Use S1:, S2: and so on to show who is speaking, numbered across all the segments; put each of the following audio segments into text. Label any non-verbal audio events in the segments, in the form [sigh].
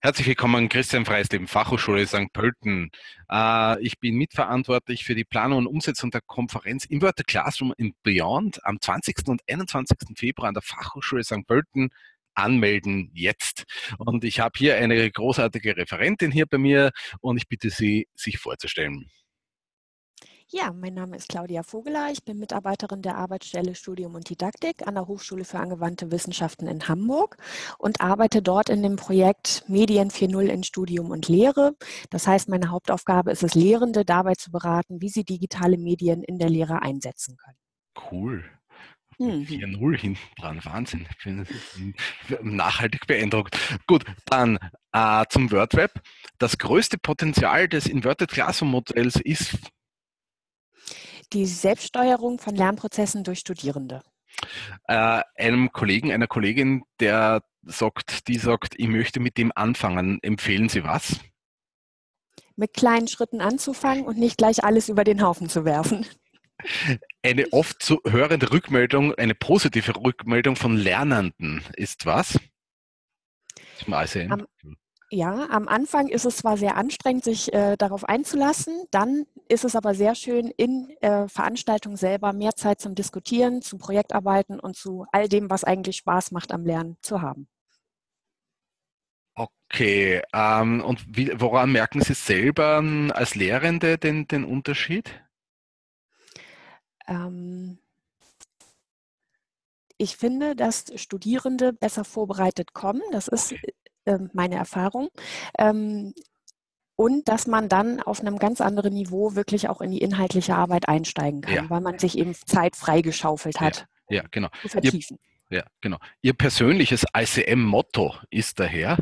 S1: Herzlich willkommen, Christian Freisleben, Fachhochschule St. Pölten. Äh, ich bin mitverantwortlich für die Planung und Umsetzung der Konferenz Inverted Classroom in Beyond am 20. und 21. Februar an der Fachhochschule St. Pölten. Anmelden jetzt. Und ich habe hier eine großartige Referentin hier bei mir und ich bitte Sie, sich vorzustellen.
S2: Ja, mein Name ist Claudia Vogeler. Ich bin Mitarbeiterin der Arbeitsstelle Studium und Didaktik an der Hochschule für angewandte Wissenschaften in Hamburg und arbeite dort in dem Projekt Medien 4.0 in Studium und Lehre. Das heißt, meine Hauptaufgabe ist es, Lehrende dabei zu beraten, wie sie digitale Medien in der Lehre einsetzen können.
S1: Cool. Mhm. 4-0 hinten dran. Wahnsinn. Ich bin nachhaltig beeindruckt. Gut, dann äh, zum WordWeb. Das größte Potenzial des Inverted Classroom Modells ist
S2: die Selbststeuerung von Lernprozessen durch Studierende?
S1: Äh, einem Kollegen, einer Kollegin, der sagt, die sagt, ich möchte mit dem anfangen, empfehlen Sie was?
S2: Mit kleinen Schritten anzufangen und nicht gleich alles über den Haufen zu werfen.
S1: Eine oft zu hörende Rückmeldung, eine positive Rückmeldung von Lernenden ist was?
S2: Zum ICM. Am, ja, am Anfang ist es zwar sehr anstrengend, sich äh, darauf einzulassen, dann ist es aber sehr schön, in äh, Veranstaltungen selber mehr Zeit zum Diskutieren, zum Projektarbeiten und zu all dem, was eigentlich Spaß macht am Lernen zu haben.
S1: Okay, ähm, und wie, woran merken Sie selber ähm, als Lehrende den, den Unterschied? Ähm,
S2: ich finde, dass Studierende besser vorbereitet kommen. Das ist Ähm, meine Erfahrung. Ähm, und dass man dann auf einem ganz anderen Niveau wirklich auch in die inhaltliche Arbeit einsteigen kann, ja. weil man sich eben Zeit freigeschaufelt hat.
S1: Ja, ja genau. Zu vertiefen. Ihr, ja, genau. Ihr persönliches ICM-Motto ist daher?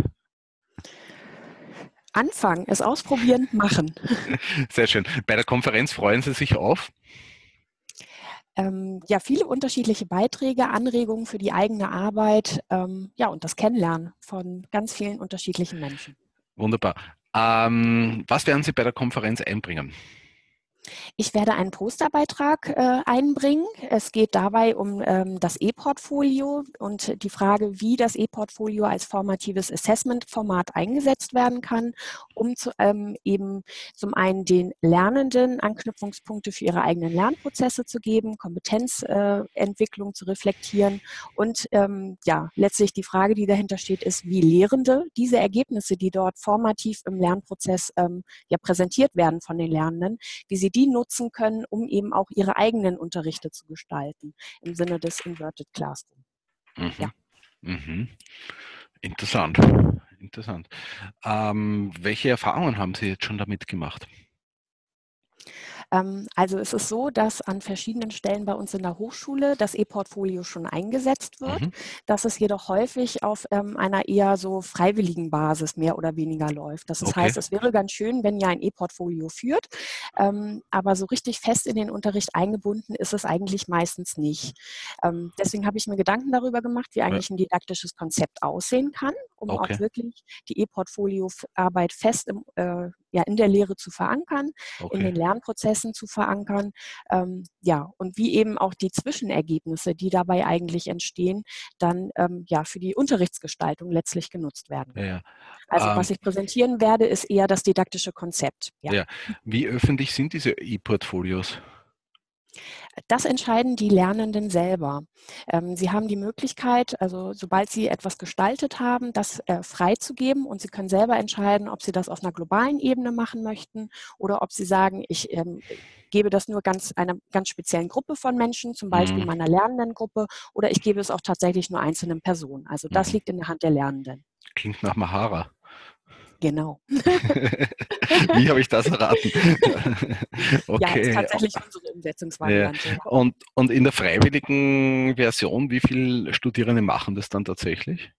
S2: Anfangen, es ausprobieren, machen. [laughs]
S1: Sehr schön. Bei der Konferenz freuen Sie sich auf?
S2: Ähm, ja, viele unterschiedliche Beiträge, Anregungen für die eigene Arbeit, ähm, ja, und das Kennenlernen von ganz vielen unterschiedlichen Menschen.
S1: Wunderbar. Ähm, was werden Sie bei der Konferenz einbringen?
S2: Ich werde einen Posterbeitrag äh, einbringen. Es geht dabei um ähm, das E-Portfolio und die Frage, wie das E-Portfolio als formatives Assessment-Format eingesetzt werden kann, um zu, ähm, eben zum einen den Lernenden Anknüpfungspunkte für ihre eigenen Lernprozesse zu geben, Kompetenzentwicklung äh, zu reflektieren und ähm, ja, letztlich die Frage, die dahinter steht, ist, wie Lehrende diese Ergebnisse, die dort formativ im Lernprozess ähm, ja präsentiert werden von den Lernenden, wie sie die nutzen können, um eben auch ihre eigenen Unterrichte zu gestalten, im Sinne des Inverted Classroom.
S1: Mhm. Ja. Mhm. Interessant. Interessant. Ähm, welche Erfahrungen haben Sie jetzt schon damit gemacht?
S2: Ähm, also es ist so, dass an verschiedenen Stellen bei uns in der Hochschule das E-Portfolio schon eingesetzt wird, mhm. dass es jedoch häufig auf ähm, einer eher so freiwilligen Basis mehr oder weniger läuft. Das okay. heißt, es wäre ganz schön, wenn ihr ein E-Portfolio führt, ähm, aber so richtig fest in den Unterricht eingebunden ist es eigentlich meistens nicht. deswegen habe ich mir Gedanken darüber gemacht, wie eigentlich ein didaktisches Konzept aussehen kann, um okay. auch wirklich die E-Portfolio-Arbeit fest im, äh, ja, in der Lehre zu verankern, okay. in den Lernprozessen zu verankern. Ähm, ja, und wie eben auch die Zwischenergebnisse, die dabei eigentlich entstehen, dann ähm, ja für die Unterrichtsgestaltung letztlich genutzt werden. Ja, Also ähm, was ich präsentieren werde, ist eher das didaktische Konzept.
S1: Ja. ja. Wie öffentlich sind diese E-Portfolios?
S2: Das entscheiden die Lernenden selber. Ähm, sie haben die Möglichkeit, also sobald sie etwas gestaltet haben, das äh, freizugeben und sie können selber entscheiden, ob sie das auf einer globalen Ebene machen möchten oder ob sie sagen, ich ähm, gebe das nur ganz einer ganz speziellen Gruppe von Menschen, zum Beispiel mhm. meiner Lernendengruppe, oder ich gebe es auch tatsächlich nur einzelnen Personen. Also das mhm. liegt in der Hand der Lernenden.
S1: Klingt nach Mahara.
S2: Genau. [laughs] [laughs]
S1: Wie habe ich das erraten? [laughs]
S2: okay. Ja, ist tatsächlich unsere Umsetzungsvariante.
S1: Ja. Und, und in der freiwilligen Version, wie viele Studierende machen das dann tatsächlich?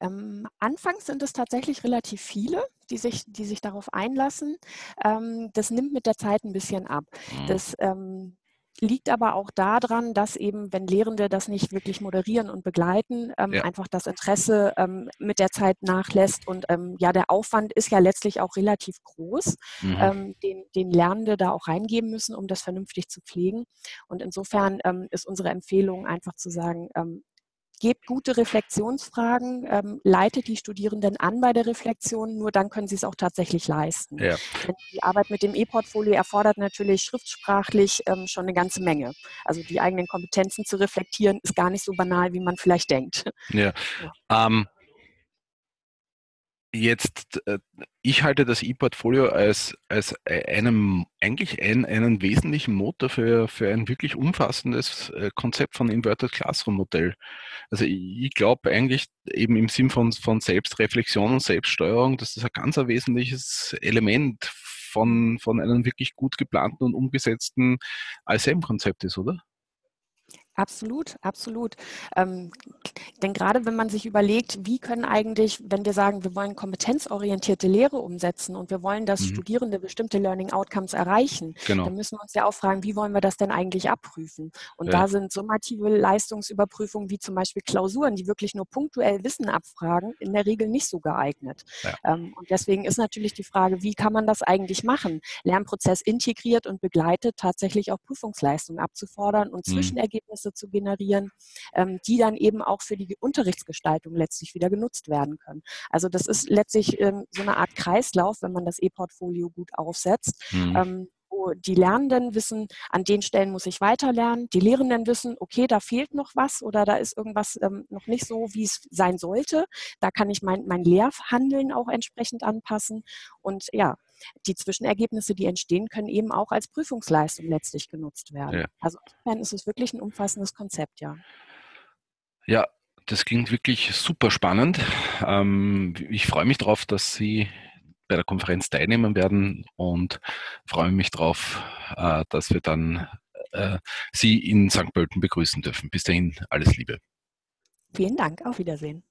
S2: Ähm, anfangs sind es tatsächlich relativ viele, die sich, die sich darauf einlassen. Ähm, das nimmt mit der Zeit ein bisschen ab. Mhm. Das ähm, liegt aber auch daran, dass eben, wenn Lehrende das nicht wirklich moderieren und begleiten, ähm, ja. einfach das Interesse ähm, mit der Zeit nachlässt. Und ähm, ja, der Aufwand ist ja letztlich auch relativ groß, mhm. Ähm, den, den Lernende da auch reingeben müssen, um das vernünftig zu pflegen. Und insofern ähm, ist unsere Empfehlung einfach zu sagen, ähm, gebt gute Reflexionsfragen, ähm, leitet die Studierenden an bei der Reflexion, nur dann können sie es auch tatsächlich leisten. Ja. Die Arbeit mit dem E-Portfolio erfordert natürlich schriftsprachlich ähm, schon eine ganze Menge. Also die eigenen Kompetenzen zu reflektieren, ist gar nicht so banal, wie man vielleicht denkt.
S1: Ja. ja. Ähm, Jetzt, äh, ich halte das E-Portfolio als, als einem, eigentlich ein, einen wesentlichen Motor für, für ein wirklich umfassendes äh, Konzept von Inverted Classroom Modell. Also ich glaube eigentlich eben im Sinn von, von Selbstreflexion und Selbststeuerung, dass das ein ganz ein wesentliches Element von, von einem wirklich gut geplanten und umgesetzten ISM-Konzept ist, oder?
S2: Absolut, absolut. Ähm, denn gerade wenn man sich überlegt, wie können eigentlich, wenn wir sagen, wir wollen kompetenzorientierte Lehre umsetzen und wir wollen, dass mhm. Studierende bestimmte Learning Outcomes erreichen, genau. dann müssen wir uns ja auch fragen, wie wollen wir das denn eigentlich abprüfen? Und ja. da sind summative Leistungsüberprüfungen wie zum Beispiel Klausuren, die wirklich nur punktuell Wissen abfragen, in der Regel nicht so geeignet. Ja. Ähm, und deswegen ist natürlich die Frage, wie kann man das eigentlich machen? Lernprozess integriert und begleitet, tatsächlich auch Prüfungsleistungen abzufordern und mhm. Zwischenergebnisse Ergebnisse zu generieren, ähm, die dann eben auch für die Unterrichtsgestaltung letztlich wieder genutzt werden können. Also das ist letztlich ähm, so eine Art Kreislauf, wenn man das E-Portfolio gut aufsetzt. Mhm ähm, wo die Lernenden wissen, an den Stellen muss ich weiterlernen. Die Lehrenden wissen, okay, da fehlt noch was oder da ist irgendwas ähm, noch nicht so, wie es sein sollte. Da kann ich mein, mein Lehrhandeln auch entsprechend anpassen. Und ja, die Zwischenergebnisse, die entstehen, können eben auch als Prüfungsleistung letztlich genutzt werden. Ja. Also insofern ist es wirklich ein umfassendes Konzept, ja.
S1: Ja, das klingt wirklich super spannend. Ähm, ich freue mich darauf, dass Sie bei der Konferenz teilnehmen werden und freue mich darauf, äh, dass wir dann äh, Sie in St. Pölten begrüßen dürfen. Bis dahin alles Liebe.
S2: Vielen Dank, auf Wiedersehen.